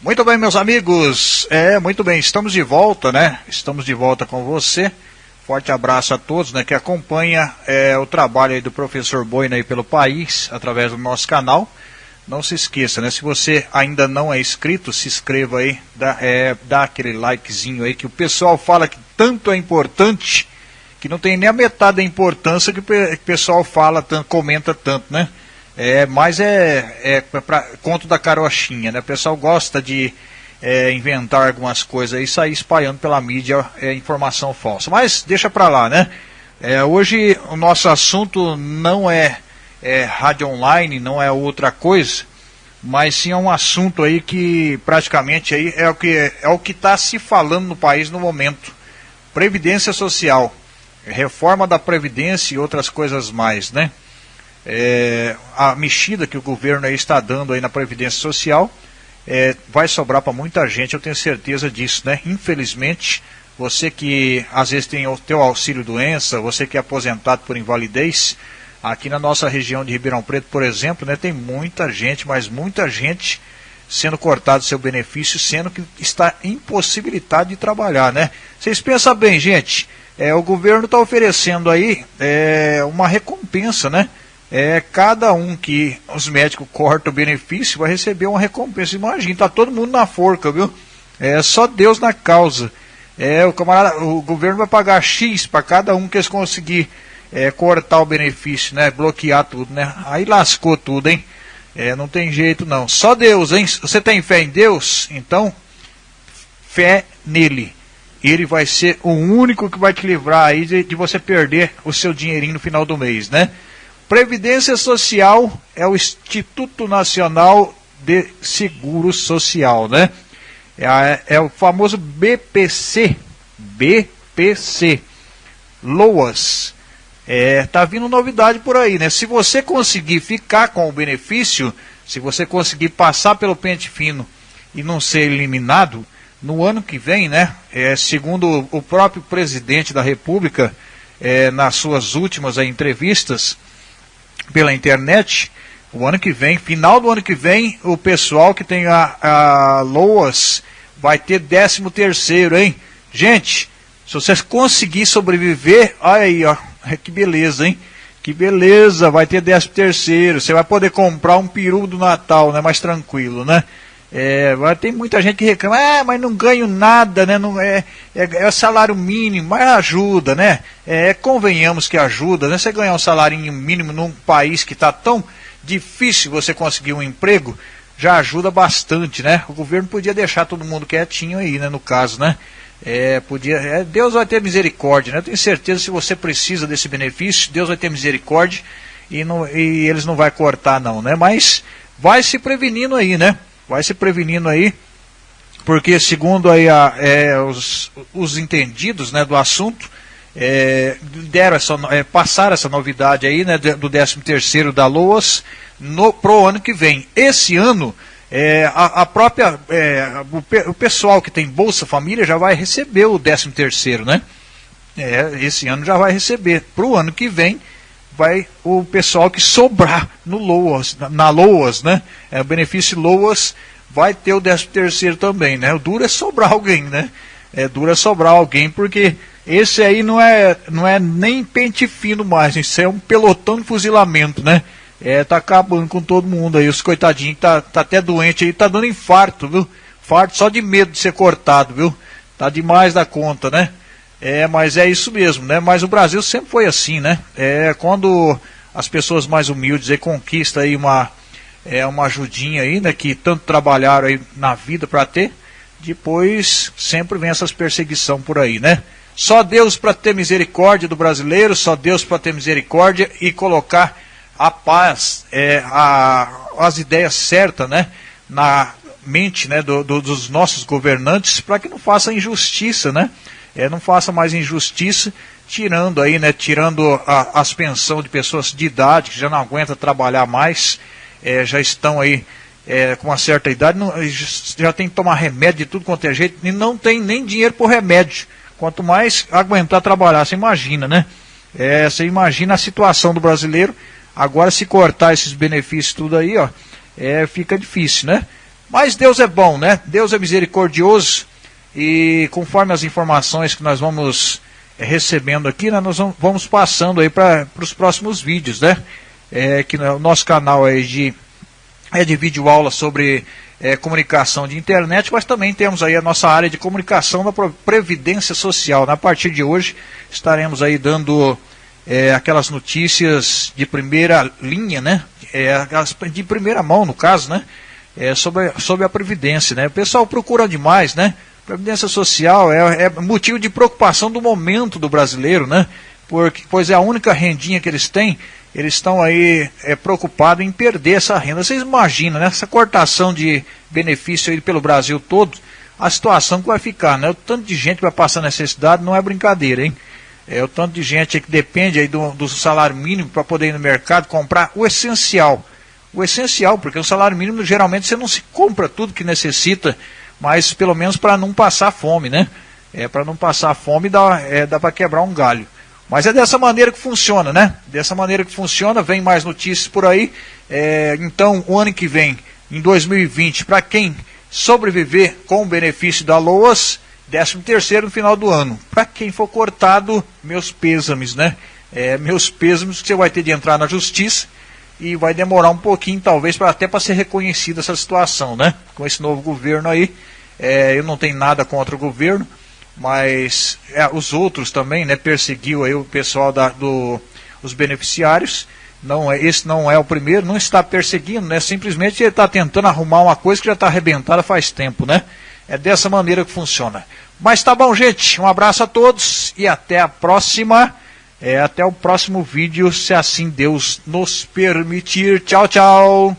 Muito bem, meus amigos. É, muito bem, estamos de volta, né? Estamos de volta com você. Forte abraço a todos, né, que acompanha é, o trabalho do professor Boina aí pelo país, através do nosso canal. Não se esqueça, né? Se você ainda não é inscrito, se inscreva aí, dá, é, dá aquele likezinho aí que o pessoal fala que tanto é importante que não tem nem a metade da importância que o pessoal fala, tanto, comenta tanto, né? É, mas é, é para conto da carochinha, né? O pessoal gosta de é, inventar algumas coisas e sair espalhando pela mídia é, informação falsa. Mas deixa para lá, né? É, hoje o nosso assunto não é, é rádio online, não é outra coisa, mas sim é um assunto aí que praticamente aí é o que é o que está se falando no país no momento. Previdência social, reforma da previdência e outras coisas mais, né? É, a mexida que o governo está dando aí na Previdência Social é, vai sobrar para muita gente, eu tenho certeza disso, né? Infelizmente, você que às vezes tem o teu auxílio doença, você que é aposentado por invalidez, aqui na nossa região de Ribeirão Preto, por exemplo, né, tem muita gente, mas muita gente sendo cortado seu benefício, sendo que está impossibilitado de trabalhar, né? Vocês pensam bem, gente, é, o governo está oferecendo aí é, uma recompensa, né? É, cada um que os médicos cortam o benefício vai receber uma recompensa. Imagina, tá todo mundo na forca, viu? É só Deus na causa. É, o, camarada, o governo vai pagar X para cada um que eles conseguir é, cortar o benefício, né? Bloquear tudo, né? Aí lascou tudo, hein? É, não tem jeito não. Só Deus, hein? Você tem fé em Deus? Então, fé nele. Ele vai ser o único que vai te livrar aí de, de você perder o seu dinheirinho no final do mês, né? Previdência Social é o Instituto Nacional de Seguro Social, né? É, é o famoso BPC, BPC, LOAS. É, tá vindo novidade por aí, né? Se você conseguir ficar com o benefício, se você conseguir passar pelo pente fino e não ser eliminado, no ano que vem, né? É, segundo o próprio presidente da República, é, nas suas últimas entrevistas, pela internet, o ano que vem, final do ano que vem, o pessoal que tem a, a Loas vai ter 13 terceiro, hein? Gente, se você conseguir sobreviver, olha aí, ó, que beleza, hein? Que beleza, vai ter 13 terceiro, você vai poder comprar um peru do Natal, né? Mais tranquilo, né? É, tem muita gente que reclama, ah, mas não ganho nada, né? Não, é, é, é salário mínimo, mas ajuda, né? É, convenhamos que ajuda, né? Você ganhar um salário mínimo num país que está tão difícil você conseguir um emprego, já ajuda bastante, né? O governo podia deixar todo mundo quietinho aí, né? No caso, né? É, podia, é, Deus vai ter misericórdia, né? Eu tenho certeza se você precisa desse benefício, Deus vai ter misericórdia e, não, e eles não vai cortar não, né? Mas vai se prevenindo aí, né? Vai se prevenindo aí, porque segundo aí a, é, os, os entendidos né, do assunto, é, deram essa, é, passaram essa novidade aí né, do 13 terceiro da LOAS no, pro ano que vem. Esse ano, é, a, a, própria, é, o, o, pessoal que tem Bolsa Família já vai receber o 13 terceiro, né? É, esse ano já vai receber. Para o ano que vem, vai o pessoal que sobrar no Loas, na, Loas, né? É, o benefício Loas vai ter o 13 terceiro também, né? O duro é sobrar alguém, né? É duro é sobrar alguém, porque esse aí não é, não é nem pente fino mais, isso é um pelotão de fuzilamento, né? É, tá acabando com todo mundo aí, os coitadinhos que tá, tá até doente aí, tá dando infarto, viu? Infarto só de medo de ser cortado, viu? Tá demais da conta, né? É, mas é isso mesmo, né? Mas o Brasil sempre foi assim, né? É, quando as pessoas mais humildes aí conquistam aí uma, é, uma ajudinha aí, né? Que tanto trabalharam aí na vida para ter, depois sempre vem essas perseguição por aí, né? Só Deus para ter misericórdia do brasileiro, só Deus para ter misericórdia e colocar a paz, é, a, as ideias certas, né? Na mente, né? Do, do, dos nossos governantes para que não faça injustiça, né? É, não faça mais injustiça, tirando aí, né, tirando a, as pensões de pessoas de idade que já não aguentam trabalhar mais, é, já estão aí é, com uma certa idade, não, já tem que tomar remédio de tudo quanto é jeito, e não tem nem dinheiro por remédio. Quanto mais aguentar trabalhar, você imagina, né? É, você imagina a situação do brasileiro, agora se cortar esses benefícios tudo aí, ó, é, fica difícil, né? Mas Deus é bom, né? Deus é misericordioso e conforme as informações que nós vamos é, recebendo aqui, né, nós vamos passando aí para os próximos vídeos, né? É, que no nosso canal é de, é de vídeo aula sobre é, comunicação de internet, mas também temos aí a nossa área de comunicação da Previdência Social. Na partir de hoje estaremos aí dando é, aquelas notícias de primeira linha, né? É, de primeira mão, no caso, né? É, sobre, sobre a Previdência, né? O pessoal procura demais, né? Previdência Social é, é motivo de preocupação do momento do brasileiro, né? Porque, pois é a única rendinha que eles têm eles estão aí é, preocupados em perder essa renda. Vocês imaginam, né, essa cortação de benefício aí pelo Brasil todo, a situação que vai ficar, né? O tanto de gente que vai passar necessidade não é brincadeira, hein? É o tanto de gente que depende aí do, do salário mínimo para poder ir no mercado comprar o essencial. O essencial, porque o salário mínimo geralmente você não se compra tudo que necessita, mas pelo menos para não passar fome, né? É para não passar fome dá, é, dá para quebrar um galho. Mas é dessa maneira que funciona, né? Dessa maneira que funciona, vem mais notícias por aí. É, então, o ano que vem, em 2020, para quem sobreviver com o benefício da LOAS, 13 terceiro no final do ano. Para quem for cortado, meus pêsames, né? É, meus pêsames que você vai ter de entrar na justiça e vai demorar um pouquinho, talvez, pra, até para ser reconhecida essa situação, né? Com esse novo governo aí. É, eu não tenho nada contra o governo, mas é, os outros também, né, perseguiu aí o pessoal da, do, os beneficiários. Não é, esse não é o primeiro, não está perseguindo, né? Simplesmente ele está tentando arrumar uma coisa que já está arrebentada faz tempo, né? É dessa maneira que funciona. Mas tá bom, gente. Um abraço a todos e até a próxima. É, até o próximo vídeo, se assim Deus nos permitir. Tchau, tchau.